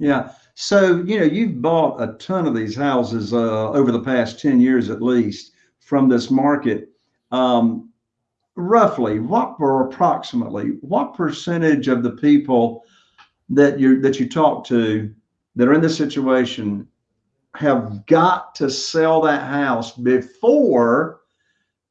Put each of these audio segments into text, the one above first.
Yeah. So, you know, you've bought a ton of these houses uh, over the past 10 years at least from this market. Um, roughly, what or approximately, what percentage of the people that you that you talk to that are in this situation have got to sell that house before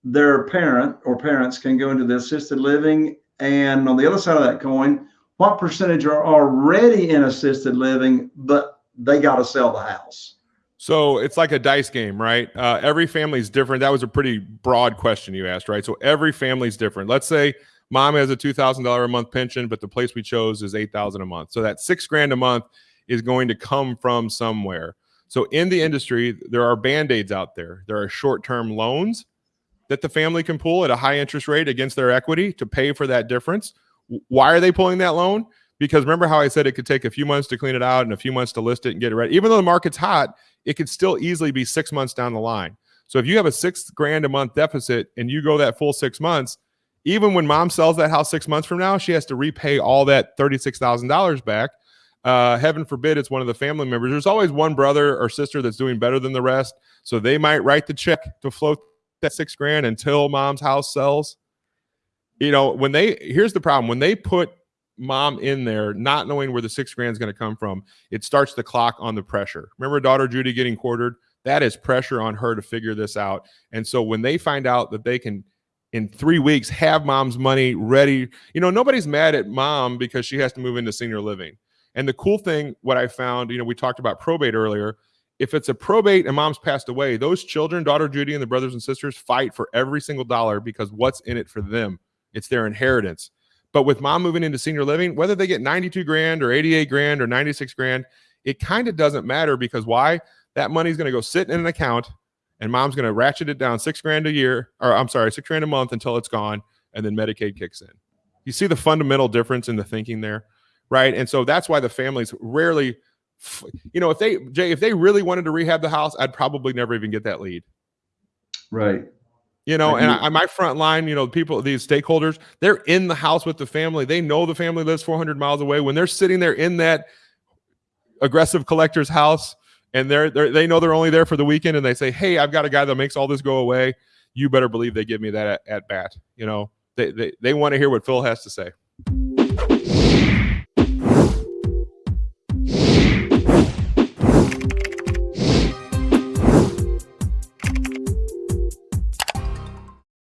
their parent or parents can go into the assisted living? And on the other side of that coin, what percentage are already in assisted living, but they got to sell the house? So it's like a dice game, right? Uh, every family is different. That was a pretty broad question you asked, right? So every family is different. Let's say mom has a two thousand dollar a month pension, but the place we chose is eight thousand a month. So that six grand a month is going to come from somewhere. So in the industry, there are band aids out there. There are short term loans that the family can pull at a high interest rate against their equity to pay for that difference. Why are they pulling that loan? Because remember how I said it could take a few months to clean it out and a few months to list it and get it ready. Even though the market's hot, it could still easily be six months down the line. So if you have a six grand a month deficit and you go that full six months, even when mom sells that house six months from now, she has to repay all that $36,000 back. Uh, heaven forbid it's one of the family members. There's always one brother or sister that's doing better than the rest. So they might write the check to float that six grand until mom's house sells you know, when they here's the problem when they put mom in there, not knowing where the six grand is going to come from, it starts the clock on the pressure. Remember, daughter Judy getting quartered? That is pressure on her to figure this out. And so when they find out that they can, in three weeks, have mom's money ready, you know, nobody's mad at mom because she has to move into senior living. And the cool thing, what I found, you know, we talked about probate earlier. If it's a probate and mom's passed away, those children, daughter Judy and the brothers and sisters, fight for every single dollar because what's in it for them it's their inheritance. But with mom moving into senior living, whether they get 92 grand or 88 grand or 96 grand, it kind of doesn't matter because why? That money is going to go sit in an account and mom's going to ratchet it down six grand a year, or I'm sorry, six grand a month until it's gone. And then Medicaid kicks in. You see the fundamental difference in the thinking there, right? And so that's why the families rarely, you know, if they, Jay, if they really wanted to rehab the house, I'd probably never even get that lead. Right. You know, and I, my front line, you know, people, these stakeholders, they're in the house with the family. They know the family lives 400 miles away. When they're sitting there in that aggressive collector's house, and they're, they're they know they're only there for the weekend, and they say, "Hey, I've got a guy that makes all this go away." You better believe they give me that at, at bat. You know, they they, they want to hear what Phil has to say.